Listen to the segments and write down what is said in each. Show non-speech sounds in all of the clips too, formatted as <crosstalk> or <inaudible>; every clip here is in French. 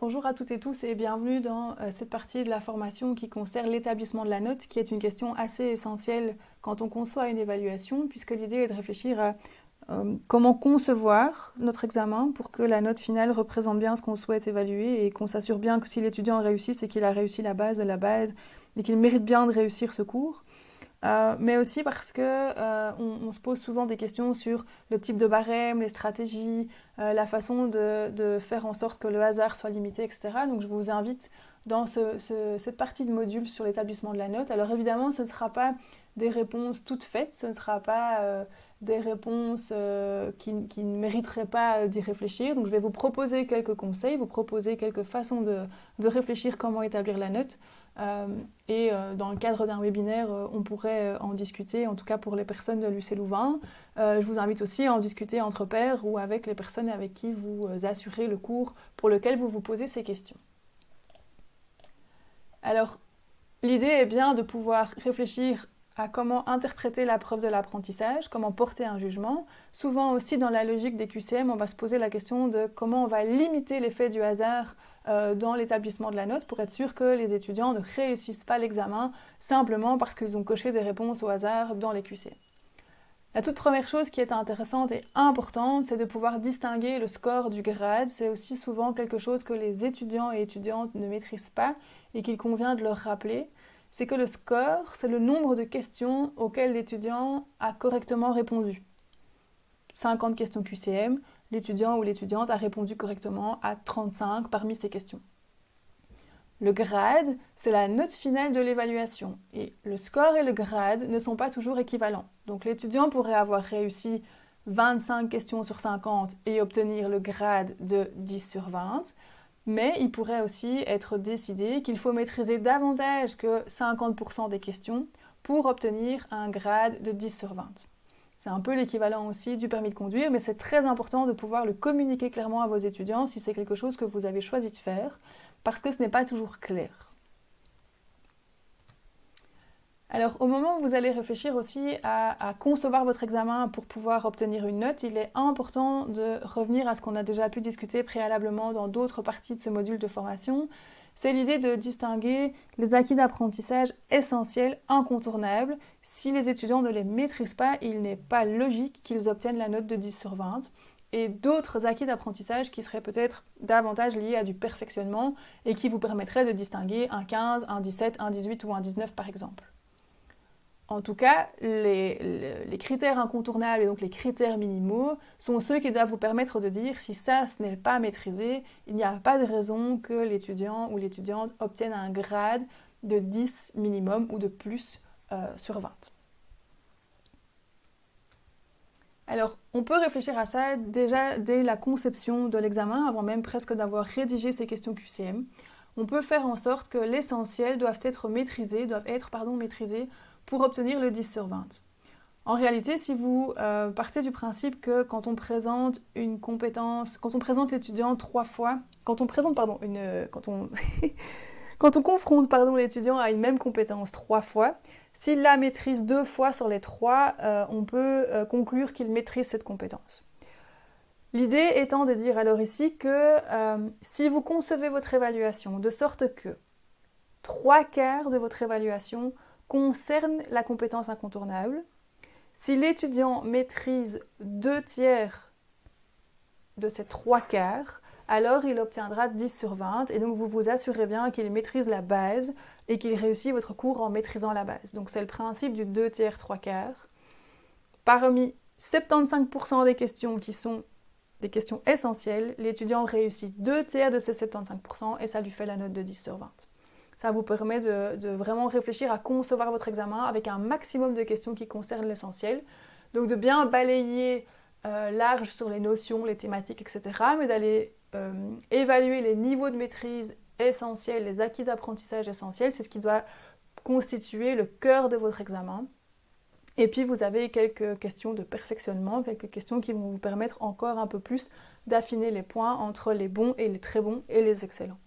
Bonjour à toutes et tous et bienvenue dans euh, cette partie de la formation qui concerne l'établissement de la note, qui est une question assez essentielle quand on conçoit une évaluation, puisque l'idée est de réfléchir à euh, comment concevoir notre examen pour que la note finale représente bien ce qu'on souhaite évaluer et qu'on s'assure bien que si l'étudiant réussit, c'est qu'il a réussi la base de la base et qu'il mérite bien de réussir ce cours. Euh, mais aussi parce que euh, on, se pose souvent des questions sur le type de barème, les stratégies, euh, la façon de, faire en sorte que le hasard soit limité, etc. Donc je vous invite dans cette partie de module sur l'établissement de la note. Alors évidemment, ce ne sera pas des réponses toutes faites, ce ne sera pas des réponses qui, ne mériteraient pas d'y réfléchir. Donc je vais vous proposer quelques conseils, vous proposer quelques façons de réfléchir comment établir la note. Euh, et euh, dans le cadre d'un webinaire, euh, on pourrait en discuter, en tout cas pour les personnes de l'UC Louvain. je vous invite aussi à en discuter entre pairs ou avec les personnes avec qui vous assurez le cours pour lequel vous vous posez ces questions. Alors, l'idée est bien de pouvoir réfléchir à comment interpréter la preuve de l'apprentissage, comment porter un jugement. Souvent aussi dans la logique des QCM, on va se poser la question de comment on va limiter l'effet du hasard dans l'établissement de la note pour être sûr que les étudiants ne réussissent pas l'examen simplement parce qu'ils ont coché des réponses au hasard dans les QC. La toute première chose qui est intéressante et importante, c'est de pouvoir distinguer le score du grade. C'est aussi souvent quelque chose que les étudiants et étudiantes ne maîtrisent pas et qu'il convient de leur rappeler. C'est que le score, c'est le nombre de questions auxquelles l'étudiant a correctement répondu. 50 questions QCM, l'étudiant ou l'étudiante a répondu correctement à 35 parmi ces questions. Le grade, c'est la note finale de l'évaluation et le score et le grade ne sont pas toujours équivalents. Donc l'étudiant pourrait avoir réussi 25 questions sur 50 et obtenir le grade de 10 sur 20, mais il pourrait aussi être décidé qu'il faut maîtriser davantage que 50% des questions pour obtenir un grade de 10 sur 20. C'est un peu l'équivalent aussi du permis de conduire, mais c'est très important de pouvoir le communiquer clairement à vos étudiants si c'est quelque chose que vous avez choisi de faire, parce que ce n'est pas toujours clair. Alors au moment où vous allez réfléchir aussi à, concevoir votre examen pour pouvoir obtenir une note, il est important de revenir à ce qu'on a déjà pu discuter préalablement dans d'autres parties de ce module de formation, c'est l'idée de distinguer les acquis d'apprentissage essentiels, incontournables. Si les étudiants ne les maîtrisent pas, il n'est pas logique qu'ils obtiennent la note de 10 sur 20 et d'autres acquis d'apprentissage qui seraient peut-être davantage liés à du perfectionnement et qui vous permettraient de distinguer un 15, un 17, un 18 ou un 19 par exemple. En tout cas, les, critères incontournables et donc les critères minimaux sont ceux qui doivent vous permettre de dire si ça, ce n'est pas maîtrisé, il n'y a pas de raison que l'étudiant ou l'étudiante obtienne un grade de 10 minimum ou de plus euh, sur 20. Alors, on peut réfléchir à ça déjà dès la conception de l'examen, avant même presque d'avoir rédigé ces questions QCM. On peut faire en sorte que l'essentiel doivent être maîtrisés, doivent être pardon, maîtrisés pour obtenir le 10 sur 20. En réalité, si vous euh, partez du principe que quand on présente une compétence, quand on présente l'étudiant trois fois, quand on présente, pardon, une, euh, quand on, <laughs> quand on confronte, l'étudiant à une même compétence trois fois, s'il la maîtrise deux fois sur les trois, euh, on peut conclure qu'il maîtrise cette compétence. L'idée étant de dire alors ici que si vous concevez votre évaluation de sorte que trois quarts de votre évaluation concerne la compétence incontournable. Si l'étudiant maîtrise deux tiers de ces trois quarts, alors il obtiendra 10 sur 20 et donc vous vous assurez bien qu'il maîtrise la base et qu'il réussit votre cours en maîtrisant la base. Donc c'est le principe du deux tiers, trois quarts. Parmi 75% des questions qui sont des questions essentielles, l'étudiant réussit deux tiers de ces 75% et ça lui fait la note de 10 sur 20. Ça vous permet de, vraiment réfléchir à concevoir votre examen avec un maximum de questions qui concernent l'essentiel. Donc de bien balayer euh, large sur les notions, les thématiques, etc. Mais d'aller euh, évaluer les niveaux de maîtrise essentiels, les acquis d'apprentissage essentiels. C'est ce qui doit constituer le cœur de votre examen. Et puis vous avez quelques questions de perfectionnement, quelques questions qui vont vous permettre encore un peu plus d'affiner les points entre les bons et les très bons et les excellents.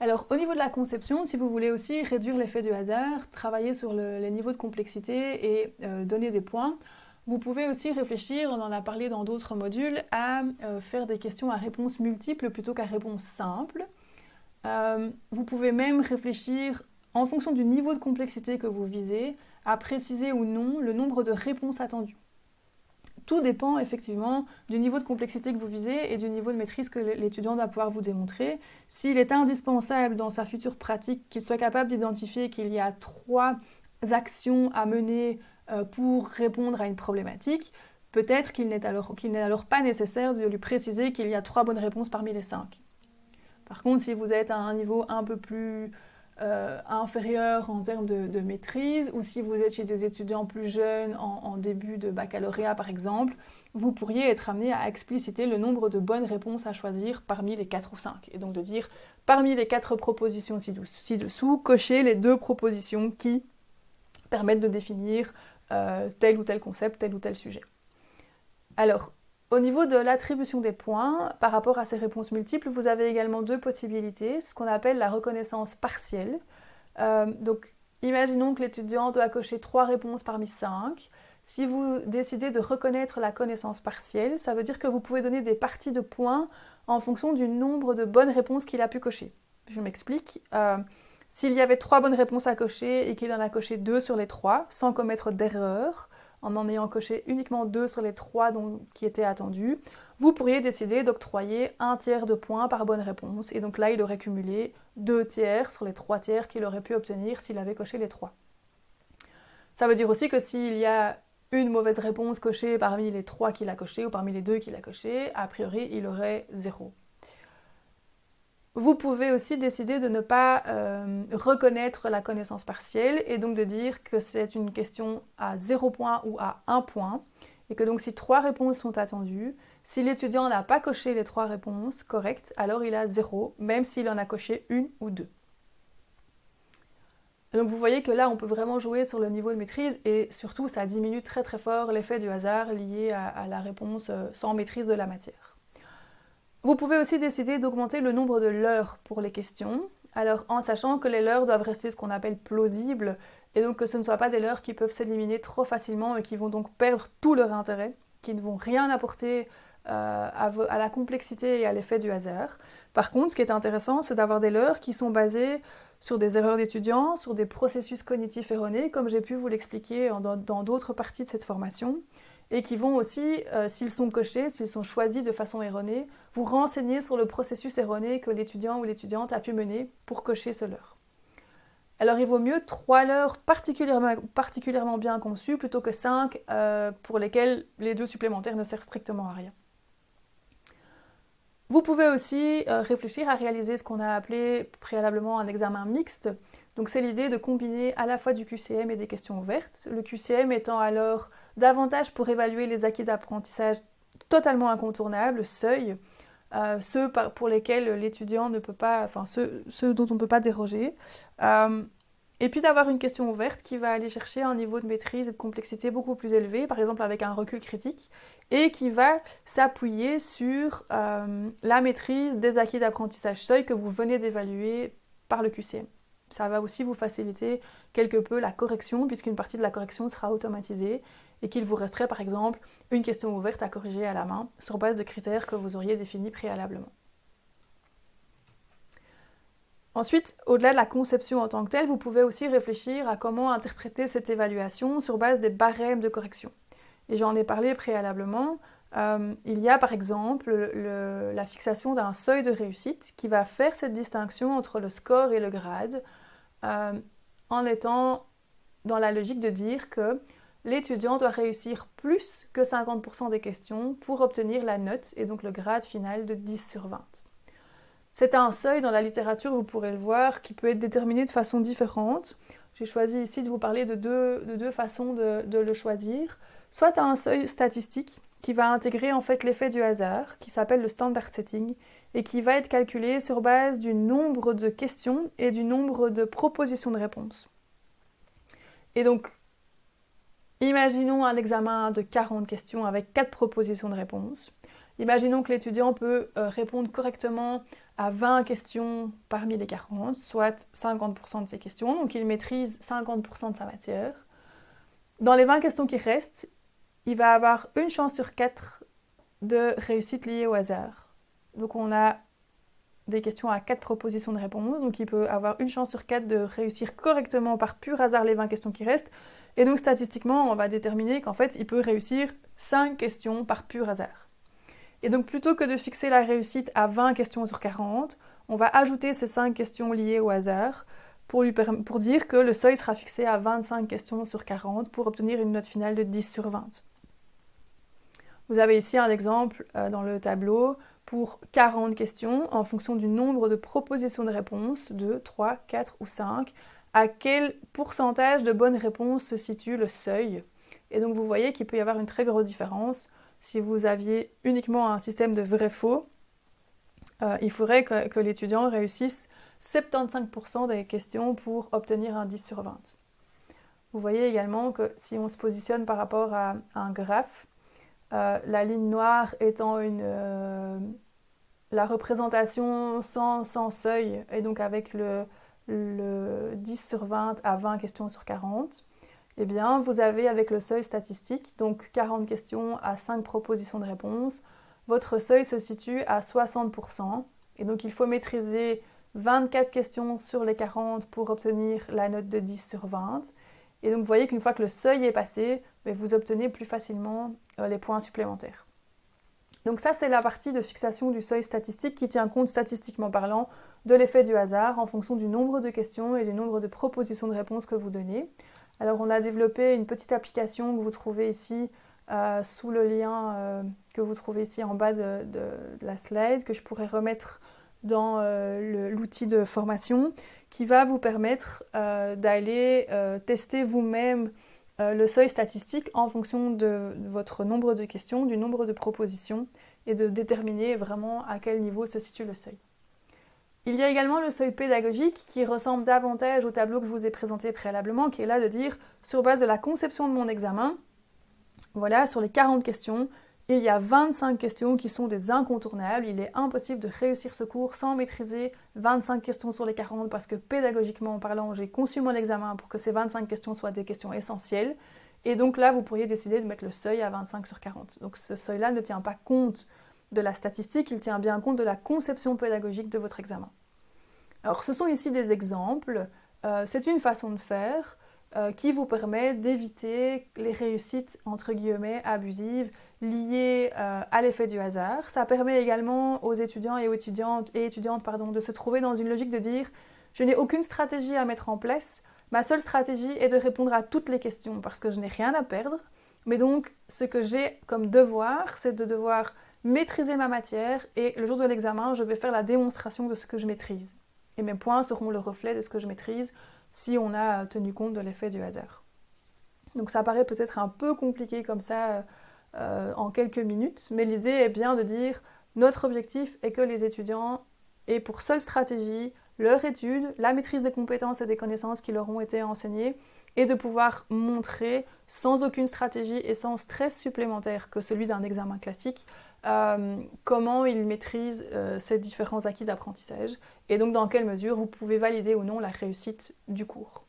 Alors au niveau de la conception, si vous voulez aussi réduire l'effet du hasard, travailler sur les niveaux de complexité et euh, donner des points, Vous pouvez aussi réfléchir, on en a parlé dans d'autres modules, à euh, faire des questions à réponse multiple plutôt qu'à réponse simple. Euh, vous pouvez même réfléchir, en fonction du niveau de complexité que vous visez, à préciser ou non le nombre de réponses attendues. Tout dépend effectivement du niveau de complexité que vous visez et du niveau de maîtrise que l'étudiant doit pouvoir vous démontrer. S'il est indispensable dans sa future pratique qu'il soit capable d'identifier qu'il y a trois actions à mener euh, pour répondre à une problématique, peut-être qu'il n'est alors, alors, pas nécessaire de lui préciser qu'il y a trois bonnes réponses parmi les cinq. Par contre, si vous êtes à un niveau un peu plus euh, inférieur en termes de, maîtrise, ou si vous êtes chez des étudiants plus jeunes en, début de baccalauréat par exemple, vous pourriez être amené à expliciter le nombre de bonnes réponses à choisir parmi les 4 ou 5. Et donc de dire, parmi les 4 propositions ci-dessous, cochez les deux propositions qui permettent de définir euh, tel ou tel concept, tel ou tel sujet. Alors, au niveau de l'attribution des points, par rapport à ces réponses multiples, vous avez également deux possibilités, ce qu'on appelle la reconnaissance partielle. Euh, donc, imaginons que l'étudiant doit cocher trois réponses parmi cinq. Si vous décidez de reconnaître la connaissance partielle, ça veut dire que vous pouvez donner des parties de points en fonction du nombre de bonnes réponses qu'il a pu cocher. Je m'explique. Euh, s'il y avait trois bonnes réponses à cocher et qu'il en a coché deux sur les trois, sans commettre d'erreur, en en ayant coché uniquement deux sur les trois qui étaient attendus, vous pourriez décider d'octroyer un tiers de points par bonne réponse. Et donc là, il aurait cumulé deux tiers sur les trois tiers qu'il aurait pu obtenir s'il avait coché les trois. Ça veut dire aussi que s'il y a une mauvaise réponse cochée parmi les trois qu'il a cochés ou parmi les deux qu'il a cochés, a priori, il aurait zéro. Vous pouvez aussi décider de ne pas euh, reconnaître la connaissance partielle et donc de dire que c'est une question à 0 point ou à 1 point et que donc si trois réponses sont attendues, si l'étudiant n'a pas coché les trois réponses correctes, alors il a 0, même s'il en a coché une ou deux. Donc vous voyez que là, on peut vraiment jouer sur le niveau de maîtrise et surtout, ça diminue très très fort l'effet du hasard lié à la réponse euh, sans maîtrise de la matière. Vous pouvez aussi décider d'augmenter le nombre de leurres pour les questions, alors en sachant que les leurres doivent rester ce qu'on appelle plausibles, et donc que ce ne soient pas des leurres qui peuvent s'éliminer trop facilement et qui vont donc perdre tout leur intérêt, qui ne vont rien apporter euh, à, la complexité et à l'effet du hasard. Par contre, ce qui est intéressant, c'est d'avoir des leurres qui sont basées sur des erreurs d'étudiants, sur des processus cognitifs erronés, comme j'ai pu vous l'expliquer dans d'autres parties de cette formation, et qui vont aussi, euh, s'ils sont cochés, s'ils sont choisis de façon erronée, vous renseigner sur le processus erroné que l'étudiant ou l'étudiante a pu mener pour cocher ce leurre. Alors il vaut mieux trois leurres particulièrement, bien conçus plutôt que cinq euh, pour lesquels les deux supplémentaires ne servent strictement à rien. Vous pouvez aussi euh, réfléchir à réaliser ce qu'on a appelé préalablement un examen mixte. Donc c'est l'idée de combiner à la fois du QCM et des questions ouvertes. Le QCM étant alors davantage pour évaluer les acquis d'apprentissage totalement incontournables, seuils, euh, ceux pour lesquels l'étudiant ne peut pas, enfin ceux, dont on ne peut pas déroger. Euh, et puis d'avoir une question ouverte qui va aller chercher un niveau de maîtrise et de complexité beaucoup plus élevé, par exemple avec un recul critique, et qui va s'appuyer sur euh, la maîtrise des acquis d'apprentissage seuil que vous venez d'évaluer par le QCM. Ça va aussi vous faciliter quelque peu la correction, puisqu'une partie de la correction sera automatisée et qu'il vous resterait par exemple une question ouverte à corriger à la main sur base de critères que vous auriez définis préalablement. Ensuite, au-delà de la conception en tant que telle, vous pouvez aussi réfléchir à comment interpréter cette évaluation sur base des barèmes de correction. Et j'en ai parlé préalablement. Euh, il y a par exemple la fixation d'un seuil de réussite qui va faire cette distinction entre le score et le grade euh, en étant dans la logique de dire que l'étudiant doit réussir plus que 50% des questions pour obtenir la note et donc le grade final de 10 sur 20. C'est un seuil dans la littérature, vous pourrez le voir, qui peut être déterminé de façon différente. J'ai choisi ici de vous parler de deux, façons de, le choisir. Soit un seuil statistique qui va intégrer en fait l'effet du hasard, qui s'appelle le standard setting, et qui va être calculé sur base du nombre de questions et du nombre de propositions de réponses. Et donc, Imaginons un examen de 40 questions avec 4 propositions de réponse. Imaginons que l'étudiant peut euh, répondre correctement à 20 questions parmi les 40, soit 50% de ses questions, donc il maîtrise 50% de sa matière. Dans les 20 questions qui restent, il va avoir une chance sur quatre de réussite liée au hasard. Donc on a des questions à quatre propositions de réponse, donc il peut avoir une chance sur quatre de réussir correctement par pur hasard les 20 questions qui restent. Et donc statistiquement, on va déterminer qu'en fait, il peut réussir 5 questions par pur hasard. Et donc plutôt que de fixer la réussite à 20 questions sur 40, on va ajouter ces 5 questions liées au hasard pour dire que le seuil sera fixé à 25 questions sur 40 pour obtenir une note finale de 10 sur 20. Vous avez ici un exemple euh, dans le tableau pour 40 questions en fonction du nombre de propositions de réponses, 2, 3, 4 ou 5. À quel pourcentage de bonnes réponses se situe le seuil? Et donc vous voyez qu'il peut y avoir une très grosse différence. Si vous aviez uniquement un système de vrai-faux, euh, il faudrait que, que l'étudiant réussisse 75% des questions pour obtenir un 10 sur 20. Vous voyez également que si on se positionne par rapport à, un graphe, euh, la ligne noire étant une, euh, la représentation sans, seuil, et donc avec le, 10 sur 20 à 20 questions sur 40, eh bien, vous avez avec le seuil statistique, donc 40 questions à 5 propositions de réponse, votre seuil se situe à 60%, et donc il faut maîtriser 24 questions sur les 40 pour obtenir la note de 10 sur 20. Et donc vous voyez qu'une fois que le seuil est passé, vous obtenez plus facilement les points supplémentaires. Donc ça, c'est la partie de fixation du seuil statistique qui tient compte statistiquement parlant de l'effet du hasard en fonction du nombre de questions et du nombre de propositions de réponses que vous donnez. Alors on a développé une petite application que vous trouvez ici euh, sous le lien euh, que vous trouvez ici en bas de, la slide, que je pourrais remettre dans euh, l'outil de formation qui va vous permettre euh, d'aller euh, tester vous-même le seuil statistique en fonction de, votre nombre de questions, du nombre de propositions et de déterminer vraiment à quel niveau se situe le seuil. Il y a également le seuil pédagogique qui ressemble davantage au tableau que je vous ai présenté préalablement, qui est là de dire, sur base de la conception de mon examen, voilà, sur les 40 questions, il y a 25 questions qui sont des incontournables. Il est impossible de réussir ce cours sans maîtriser 25 questions sur les 40 parce que pédagogiquement parlant, j'ai conçu mon examen pour que ces 25 questions soient des questions essentielles. Et donc là, vous pourriez décider de mettre le seuil à 25 sur 40. Donc ce seuil-là ne tient pas compte de la statistique, il tient bien compte de la conception pédagogique de votre examen. Alors ce sont ici des exemples. Euh, c'est une façon de faire euh, qui vous permet d'éviter les réussites entre guillemets abusives liées euh, à l'effet du hasard. Ça permet également aux étudiants et aux étudiantes, et étudiantes pardon, de se trouver dans une logique de dire je n'ai aucune stratégie à mettre en place, ma seule stratégie est de répondre à toutes les questions parce que je n'ai rien à perdre. Mais donc ce que j'ai comme devoir, c'est de devoir maîtriser ma matière et le jour de l'examen, je vais faire la démonstration de ce que je maîtrise. Et mes points seront le reflet de ce que je maîtrise si on a tenu compte de l'effet du hasard. Donc ça paraît peut-être un peu compliqué comme ça euh, en quelques minutes, mais l'idée est bien de dire notre objectif est que les étudiants aient pour seule stratégie leur étude, la maîtrise des compétences et des connaissances qui leur ont été enseignées, et de pouvoir montrer sans aucune stratégie et sans stress supplémentaire que celui d'un examen classique euh, comment ils maîtrisent euh, ces différents acquis d'apprentissage et donc dans quelle mesure vous pouvez valider ou non la réussite du cours.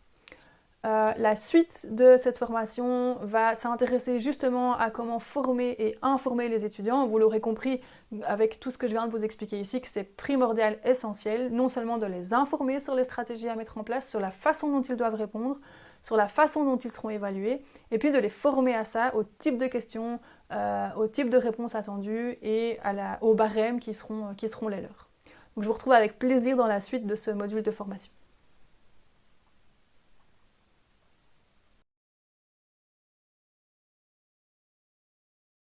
Euh, la suite de cette formation va s'intéresser justement à comment former et informer les étudiants. Vous l'aurez compris avec tout ce que je viens de vous expliquer ici, que c'est primordial, essentiel, non seulement de les informer sur les stratégies à mettre en place, sur la façon dont ils doivent répondre, sur la façon dont ils seront évalués, et puis de les former à ça, au type de questions, euh, au type de réponses attendues et à la, aux barèmes qui seront, qui seront les leurs. Donc je vous retrouve avec plaisir dans la suite de ce module de formation.